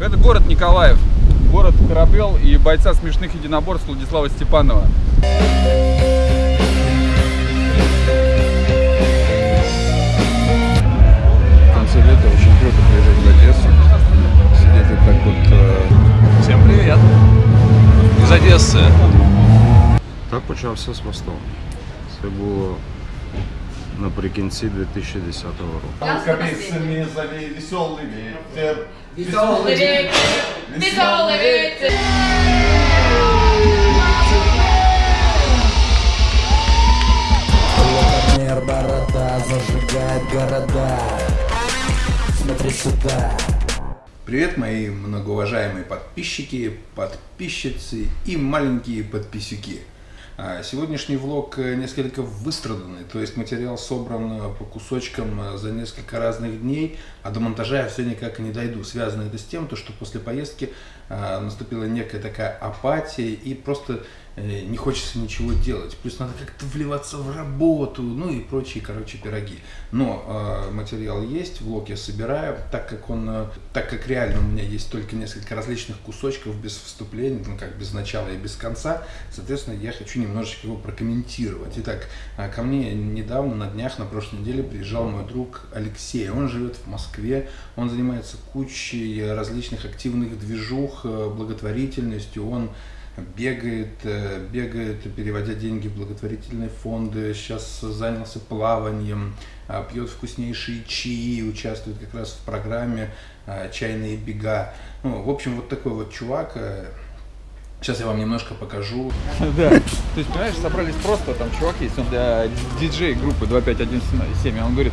Это город Николаев, город Корабел и бойца смешных единоборств Владислава Степанова. В конце лета очень круто приезжать в Одессу, сидеть вот так вот. э, Всем привет! Из Одессы. Так почався з мостом. Це було наприкінці 2010 року. Капельцами зови веселый ветер. Веселый ветер, веселый ветер. Мир борода зажигает города Смотри сюда Привет, мои многоуважаемые подписчики, подписчицы и маленькие подписюки. А, Сегодняшний влог э, несколько выстраданный, то есть материал собран э, по кусочкам э, за несколько разных дней, а до монтажа я все никак не дойду. Связано это с тем, то, что после поездки а, наступила некая такая апатия и просто не хочется ничего делать. Плюс надо как-то вливаться в работу, ну и прочие, короче, пироги. Но э, материал есть, влог я собираю, так как он, э, так как реально у меня есть только несколько различных кусочков без вступления, ну как без начала и без конца, соответственно, я хочу немножечко его прокомментировать. Итак, э, ко мне недавно, на днях, на прошлой неделе приезжал мой друг Алексей. Он живет в Москве, он занимается кучей различных активных движух, э, благотворительностью, он бегает, э, бегает, переводя деньги в благотворительные фонды, сейчас занялся плаванием, а, пьет вкуснейшие чаи, участвует как раз в программе а, «Чайные бега». Ну, в общем, вот такой вот чувак. э, Сейчас я вам немножко покажу. Да. То есть, понимаешь, собрались просто, там чувак есть, он для диджей группы 25177, он говорит,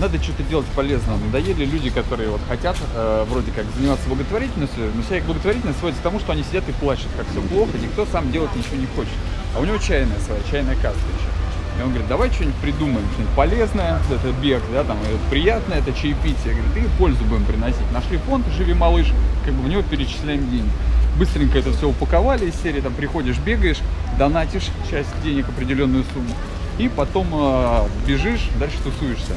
надо что-то делать полезное. Надоели люди, которые вот хотят э, вроде как заниматься благотворительностью, но вся их благотворительность сводится к тому, что они сидят и плачут, как все плохо, никто сам делать ничего не хочет. А у него чайная своя, чайная каста еще. И он говорит, давай что-нибудь придумаем, что-нибудь полезное, это бег, да, там, и приятное, это чаепитие. Говорит, и пользу будем приносить. Нашли фонд «Живи, малыш», как бы в него перечисляем деньги. Быстренько это все упаковали из серии, там приходишь, бегаешь, донатишь часть денег, определенную сумму, и потом э, бежишь, дальше тусуешься.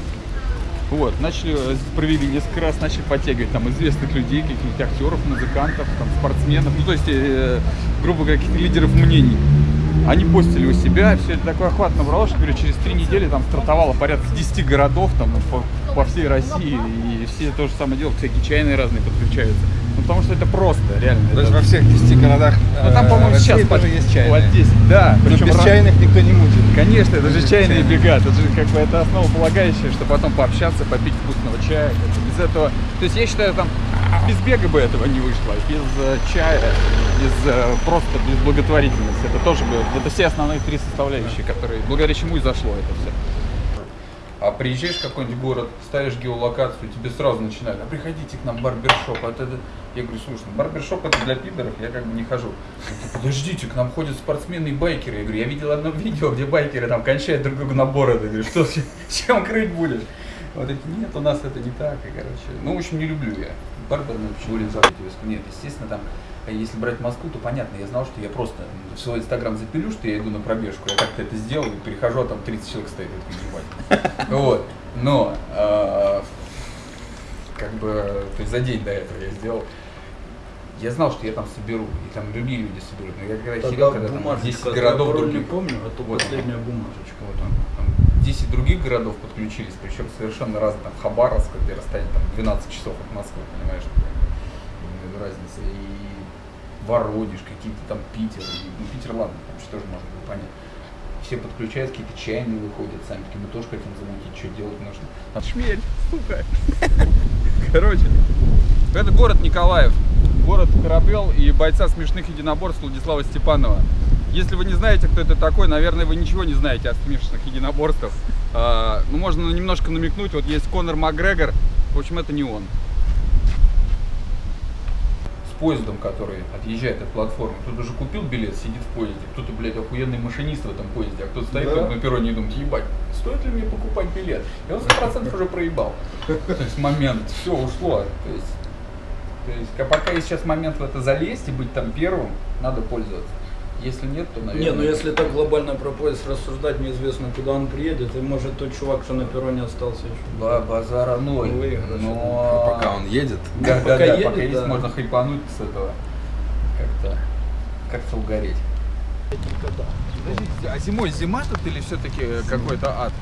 Вот, начали, э, провели несколько раз, начали подтягивать там известных людей, каких-нибудь актеров, музыкантов, там, спортсменов, ну то есть, э, грубо говоря, каких-то лидеров мнений. Они постили у себя, все это такой охват набрало, что, говорю, через три недели там стартовало порядка 10 городов там по, по всей России, и все то же самое делают, всякие чайные разные подключаются. Ну, потому что это просто, реально. Есть это- во всех 10 городах ну, там, по-моему, России сейчас тоже есть чайные. под 10, да. Но причем без раз- чайных никто не мутит. Конечно, это же чайные бега, это же как бы это основополагающее, что потом пообщаться, попить вкусного чая. бы Без этого, то есть я считаю, там без бега бы этого не вышло, без э, чая, без э, просто без благотворительности. Это тоже бы, это все основные три составляющие, которые, благодаря чему и зашло это все. А приезжаешь в какой-нибудь город, ставишь геолокацию, тебе сразу начинают, а приходите к нам в барбершоп. а это, это». Я говорю, слушай, ну, барбершоп это для пидоров, я как бы не хожу. Подождите, к нам ходят спортсмены и байкеры. Я говорю, я видел одно видео, где байкеры там кончают друг друга на бороды. Я говорю, что, с- чем крыть будешь? Вот эти, нет, у нас это не так, и, короче, ну, в общем, не люблю я. Барбер, ну, почему Елизавете Нет, естественно, там, если брать Москву, то понятно, я знал, что я просто в свой инстаграм запилю, что я иду на пробежку, я как-то это сделал, и прихожу, а там 30 человек стоит, ебать. Вот, но, а, как бы, то есть за день до этого я сделал, я знал, что я там соберу, и там другие люди соберут, но я когда сидел, когда там 10 городов не других, помню, это Вот. последняя бумажечка. вот он, там 10 других городов подключились, причем совершенно разные, там Хабаровск, где расстояние там 12 часов от Москвы, понимаешь, какая разница, и Воронеж, какие-то там Питер, ну Питер, ладно, что тоже можно было понять. Все подключают, какие-то чайные выходят, сами такие, мы тоже хотим замутить, что делать нужно. Там шмель, сука. Короче, это город Николаев, город Корабел и бойца смешных единоборств Владислава Степанова. Если вы не знаете, кто это такой, наверное, вы ничего не знаете о смешанных единоборствах. А, ну, можно немножко намекнуть, вот есть Конор Макгрегор, в общем, это не он. Поездом, который отъезжает от платформы, кто-то уже купил билет, сидит в поезде, кто-то, блядь, охуенный машинист в этом поезде, а кто-то стоит Да. на перроне и думает, ебать, стоит ли мне покупать билет? И он 100% уже проебал. То есть момент, все ушло. То есть, то есть, а пока есть сейчас момент в это залезть и быть там первым, надо пользоваться. Если нет, то, наверное... Не, ну если так глобально про поезд рассуждать, неизвестно, куда он приедет, и может тот чувак, что на перроне остался еще. Ба- Базара ноль. Выигрыш. Но... Пока он едет. Да, Пока да, да, едет, пока есть, да. можно хайпануть с этого. Как-то, как-то угореть. Подождите, а зимой зима тут или все-таки какой-то ад?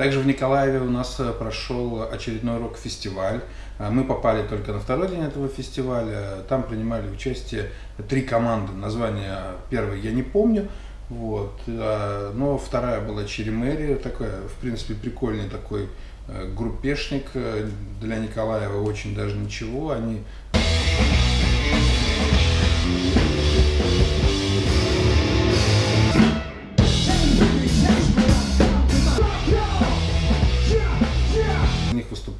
Также в Николаеве у нас э, прошел очередной рок-фестиваль. А Мы попали только на второй день этого фестиваля. Там принимали участие три команды. Название первой я не помню. Вот. а, Но вторая была Черемерия. Такая, в принципе, прикольный такой э, группешник э, для Николаева. Очень даже ничего. Они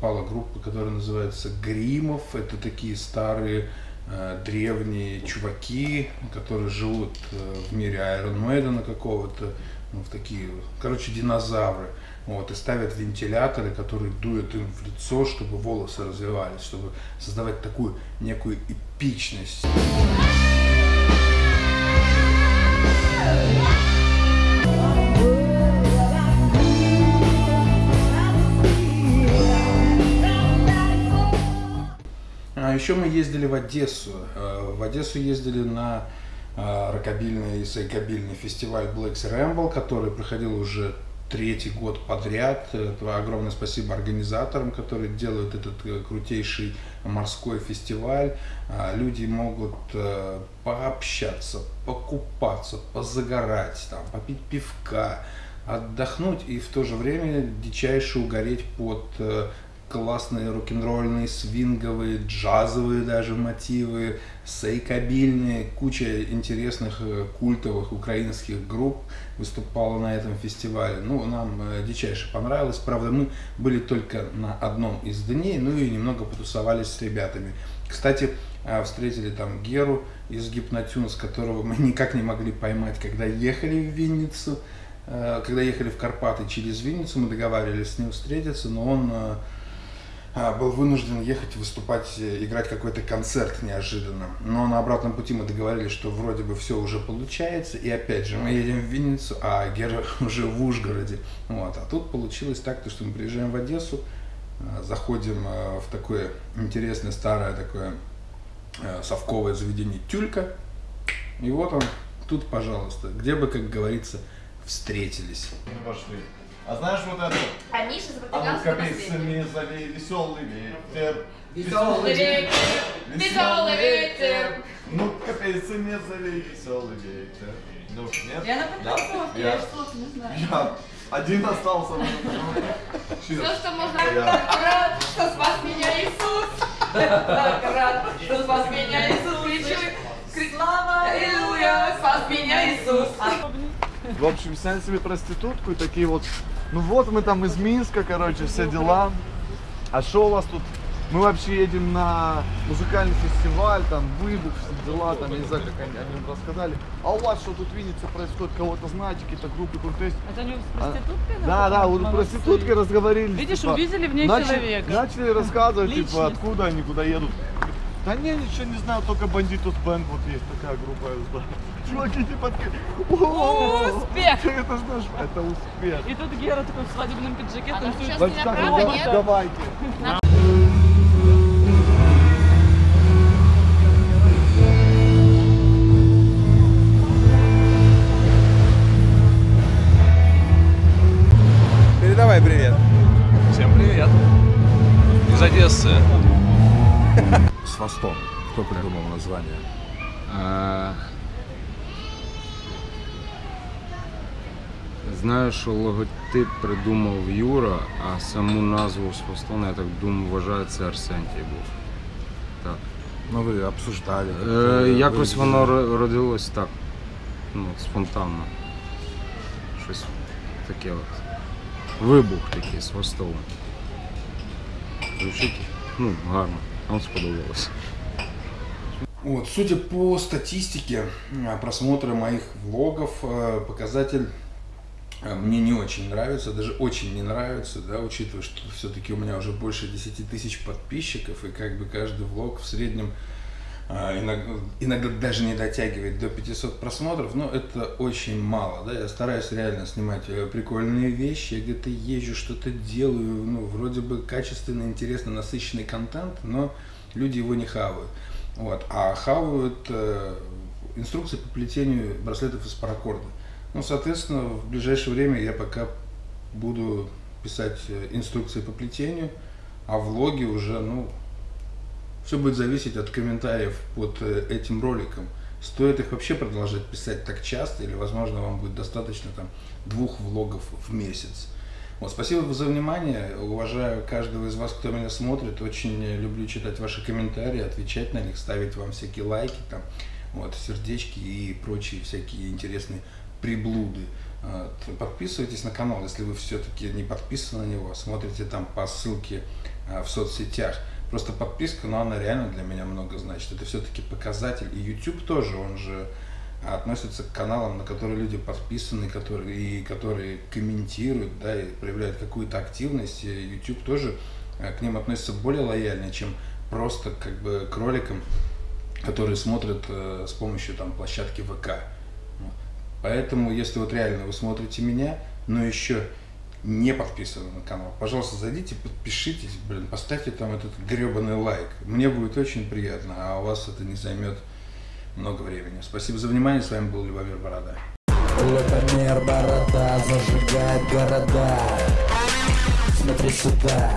выступала группа, которая называется Гримов. Это такие старые э, древние чуваки, которые живут э, в мире Iron Maiden какого-то, ну, в такие, короче, динозавры. Вот, и ставят вентиляторы, которые дуют им в лицо, чтобы волосы развивались, чтобы создавать такую некую эпичность. Еще мы ездили в Одессу. Э, В Одессу ездили на э, рокобильный и сайкобильный фестиваль Blacks Ramble, который проходил уже третий год подряд. Огромное спасибо организаторам, которые делают этот э, крутейший морской фестиваль. Люди могут пообщаться, покупаться, позагорать, там, попить пивка, отдохнуть и в то же время дичайше угореть под классные рок-н-ролльные, свинговые, джазовые даже мотивы, сейкобильные, куча интересных э, культовых украинских групп выступала на этом фестивале. Ну, нам э, дичайше понравилось. Правда, мы были только на одном из дней, ну и немного потусовались с ребятами. Кстати, э, встретили там Геру из Гипнотюнс, которого мы никак не могли поймать, когда ехали в Винницу. Когда ехали в Карпаты через Винницу, мы договаривались с ним встретиться, но он был вынужден ехать выступать, э, играть какой-то концерт неожиданно. Но на обратном пути мы договорились, что вроде бы все уже получается. И опять же, мы едем в Винницу, а Гера уже в Ужгороде. Вот. А тут получилось так, то, что мы приезжаем в Одессу, а, заходим э, в такое интересное старое такое э, совковое заведение Тюлька. И вот он, тут, пожалуйста, где бы, как говорится, встретились. пошли. А знаешь вот это? А Миша за А ну капельцами залей веселый ветер. Веселый ветер, веселый ветер. Ну капельцами залей веселый ветер. Ну, нет? Я на подготовке, Я- я что-то не знаю. Я один остался. Все, что можно. Так рад, что спас меня Иисус. Так рад, что спас меня Иисус. Кричу, кричу, слава, аллилуйя, спас меня Иисус. В общем, сняли себе проститутку и такие вот, ну вот мы там из Минска, короче, все дела. А что у вас тут? Мы вообще едем на музыкальный фестиваль, там выбух, все дела, там, я не знаю, как они, они нам рассказали. А у вас что тут в Виннице происходит? Кого-то знаете, какие-то группы крутые? Это они с А, проституткой? Да, да, вот Молодцы. проституткой разговорились. Видишь, типа, увидели в ней начали, человека. Начали рассказывать, типа, Личность. откуда они, куда едут. Да не, ничего не знаю, только бандитус бенд вот есть такая группа, я знаю. Чуваки типа такие, «О, Успех! это знаешь, это успех. И тут Гера такой в свадебном пиджаке А там танцует. сейчас давай- нет? Давайте. Передавай привет. Всем привет. Из Одессы. С хвостом. Кто придумал название? Знаю, що логотип придумав Юра, а саму назву з хвостом, я так думаю, вважаю, це Арсентій був. Так. Ну, ви обсуждали. Е, якось ви- воно родилось так. Ну, спонтанно. Щось таке от. Вибух такий з хвостом. Звучить, ну, гарно. Нам сподобалось. Вот, судя по статистике просмотра моих влогов, э, показатель мне не очень нравится, даже очень не нравится, да, учитывая, что все-таки у меня уже больше 10 тысяч подписчиков, и как бы каждый влог в среднем а, иногда, иногда даже не дотягивает до 500 просмотров, но это очень мало, да, я стараюсь реально снимать э, прикольные вещи, я где-то езжу, что-то делаю, ну, вроде бы качественный, интересный, насыщенный контент, но люди его не хавают, вот, а хавают э, инструкции по плетению браслетов из паракорда, ну, соответственно, в ближайшее время я пока буду писать э, инструкции по плетению, а влоги уже, ну, все будет зависеть от комментариев под э, этим роликом. Стоит их вообще продолжать писать так часто, или, возможно, вам будет достаточно там двух влогов в месяц. Вот, спасибо за внимание. Уважаю каждого из вас, кто меня смотрит. Очень люблю читать ваши комментарии, отвечать на них, ставить вам всякие лайки, там, вот, сердечки и прочие всякие интересные приблуды. Подписывайтесь на канал, если вы все-таки не подписаны на него. Смотрите там по ссылке а, в соцсетях. Просто подписка, но она реально для меня много значит. Это все-таки показатель. И YouTube тоже, он же относится к каналам, на которые люди подписаны, которые, и которые комментируют, да, и проявляют какую-то активность. И YouTube тоже э, к ним относится более лояльно, чем просто как бы к роликам, которые смотрят э, с помощью там площадки ВК. Поэтому, если вот реально вы смотрите меня, но еще не подписаны на канал, пожалуйста, зайдите, подпишитесь, блин, поставьте там этот гребаный лайк. Мне будет очень приятно, а у вас это не займет много времени. Спасибо за внимание, с вами был Любомир Борода. Лукомер борода зажигает города Смотри сюда